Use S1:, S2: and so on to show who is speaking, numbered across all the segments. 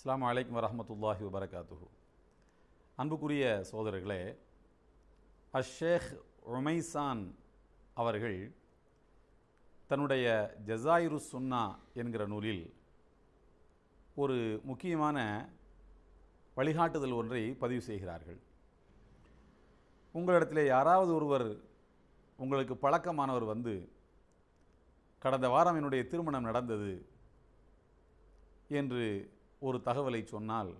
S1: அஸ்லாம் வலைக்கம் வரமத்துல்லாஹி வபரகாத்துஹு. அன்புக்குரிய சோதரர்களே அஷேக் உமைசான் அவர்கள் தன்னுடைய ஜசாயிரு சுன்னா என்கிற நூலில் ஒரு முக்கியமான வழிகாட்டுதல் ஒன்றை பதிவு செய்கிறார்கள். உங்களிடத்திலே யாராவது ஒருவர் உங்களுக்கு பழக்கமானவர் வந்து கடந்த வாரம் என்னுடைய திருமணம் நடந்தது என்று ஒரு தகவலை சொன்னால்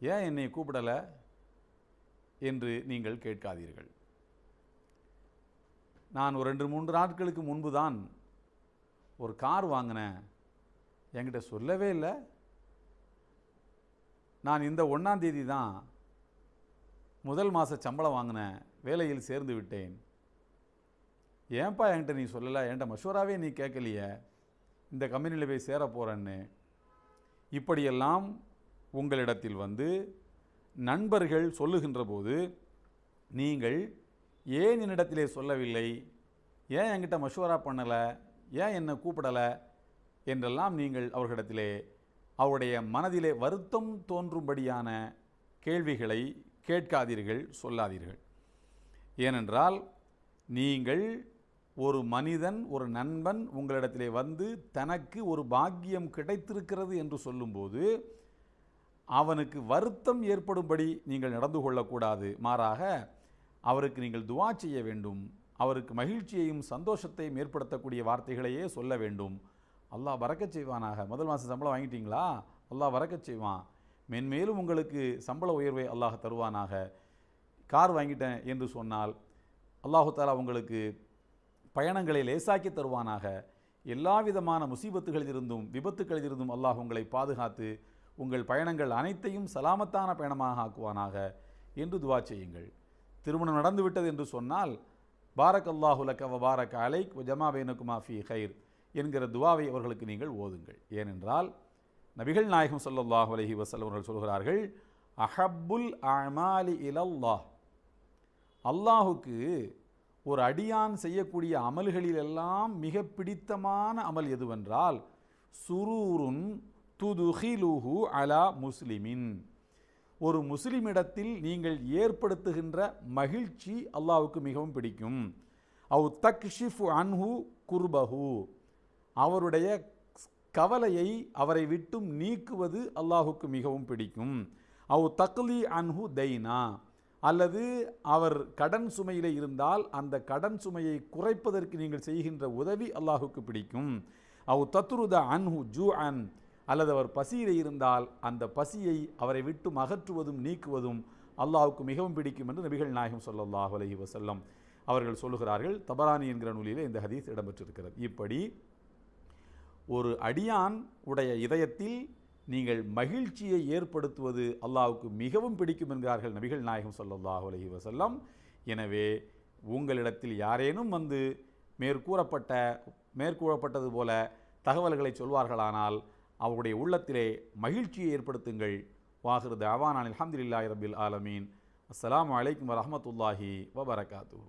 S1: ஏன் என்னை கூப்பிடலை? என்று நீங்கள் கேட்காதீர்கள். நான் ஒரு ரெண்டு மூன்று நாட்களுக்கு முன்பு தான் ஒரு கார் வாங்கினேன். என்கிட்ட சொல்லவே இல்லை. நான் இந்த ஒன்றாம் தேதி தான் முதல் மாத சம்பளம் வாங்கினேன். வேலையில் சேர்ந்து விட்டேன். ஏன்பா என்கிட்ட நீ சொல்லலை? என்கிட்ட மஷூராகவே நீ கேட்கலையே. இந்த கம்பெனியில் போய் சேர போகிறேன்னு இப்படியெல்லாம் உங்களிடத்தில் வந்து நண்பர்கள் சொல்லுகின்ற போது நீங்கள் ஏன் என்னிடத்திலே சொல்லவில்லை? ஏன் என்கிட்ட மஷூரா பண்ணலை? ஏன் என்னை கூப்பிடலை? என்றெல்லாம் நீங்கள் அவர்களிடத்திலே அவருடைய மனதிலே வருத்தம் தோன்றும்படியான கேள்விகளை கேட்காதீர்கள் சொல்லாதீர்கள். ஏனென்றால் நீங்கள் ஒரு மனிதன் ஒரு நண்பன் உங்களிடத்திலே வந்து தனக்கு ஒரு பாக்கியம் கிடைத்திருக்கிறது என்று சொல்லும்போது அவனுக்கு வருத்தம் ஏற்படும்படி நீங்கள் நடந்து கொள்ளக்கூடாது. மாறாக அவருக்கு நீங்கள் துவா செய்ய வேண்டும். அவருக்கு மகிழ்ச்சியையும் சந்தோஷத்தையும் ஏற்படுத்தக்கூடிய வார்த்தைகளையே சொல்ல வேண்டும். அல்லாஹ் வரக்கச் செய்வானாக. முதல் மாதம் சம்பளம் வாங்கிட்டீங்களா? அல்லாஹ் வரக்கச் செய்வான். மென்மேலும் உங்களுக்கு சம்பள உயர்வை அல்லாஹ் தருவானாக. கார் வாங்கிட்டேன் என்று சொன்னால் அல்லாஹு தாலா உங்களுக்கு பயணங்களை லேசாக்கி தருவானாக. எல்லா விதமான முசீபத்துகளிலிருந்தும் விபத்துகளிலிருந்தும் அல்லாஹ் உங்களை பாதுகாத்து உங்கள் பயணங்கள் அனைத்தையும் சலாமத்தான பயணமாக ஆக்குவானாக என்று துவா செய்யுங்கள். திருமணம் நடந்துவிட்டது என்று சொன்னால் பாரக் அல்லாஹு லக்க அலைக் ஜமா பேனுக்குமா ஃபி ஹைர் என்கிற துவாவை அவர்களுக்கு நீங்கள் ஓதுங்கள். ஏனென்றால் நபிகள் நாயகம் சொல்லல்லாஹ் அலஹி வஸல்லம் அவர்கள் சொல்கிறார்கள் அஹப்புல் அமாலி இலல்லாஹ். அல்லாஹுக்கு ஒரு அடியான் செய்யக்கூடிய அமல்களிலெல்லாம் மிக பிடித்தமான அமல் எதுவென்றால் சுரூருன் துதுஹிலுஹு அலா முஸ்லிமின். ஒரு முஸ்லிமிடத்தில் நீங்கள் ஏற்படுத்துகின்ற மகிழ்ச்சி அல்லாவுக்கு மிகவும் பிடிக்கும். அவு தக்ஷிஃபு அன்ஹு குர்பஹு. அவருடைய கவலையை அவரை விட்டும் நீக்குவது அல்லாஹுக்கு மிகவும் பிடிக்கும். அவு தக்லி அன்ஹு தைனா. அல்லது அவர் கடன் சுமையில் இருந்தால் அந்த கடன் சுமையை குறைப்பதற்கு நீங்கள் செய்கின்ற உதவி அல்லாஹுக்கு பிடிக்கும். அவு தத்ருத அன்ஹு ஜூ அன் அல்லது அவர் பசியில் இருந்தால் அந்த பசியை அவரை விட்டு அகற்றுவதும் நீக்குவதும் அல்லாஹுக்கு மிகவும் பிடிக்கும் என்று நபிகள் நாயகம் சொல்லல்லாஹ் அலஹி வசல்லம் அவர்கள் சொல்லுகிறார்கள். தபரானி என்கிற நூலிலே இந்த ஹதீஸ் இடம்பெற்றிருக்கிறது. இப்படி ஒரு அடியான் உடைய இதயத்தில் நீங்கள் மகிழ்ச்சியை ஏற்படுத்துவது அல்லாவுக்கு மிகவும் பிடிக்கும் என்கிறார்கள் நபிகள் நாயகம் சொல்லல்லாஹு அலஹி வசல்லம் எனவே உங்களிடத்தில் யாரேனும் வந்து மேற்கூறப்பட்ட மேற்கூறப்பட்டது போல தகவல்களை சொல்வார்களானால் அவருடைய உள்ளத்திலே மகிழ்ச்சியை ஏற்படுத்துங்கள். வாகிரு தாவானான் அல்ஹம்துலில்லாஹி ரபில் ஆலமீன். அஸ்ஸலாமு அலைக்கும் வரஹ்மத்துல்லாஹி வபரகாத்துஹு.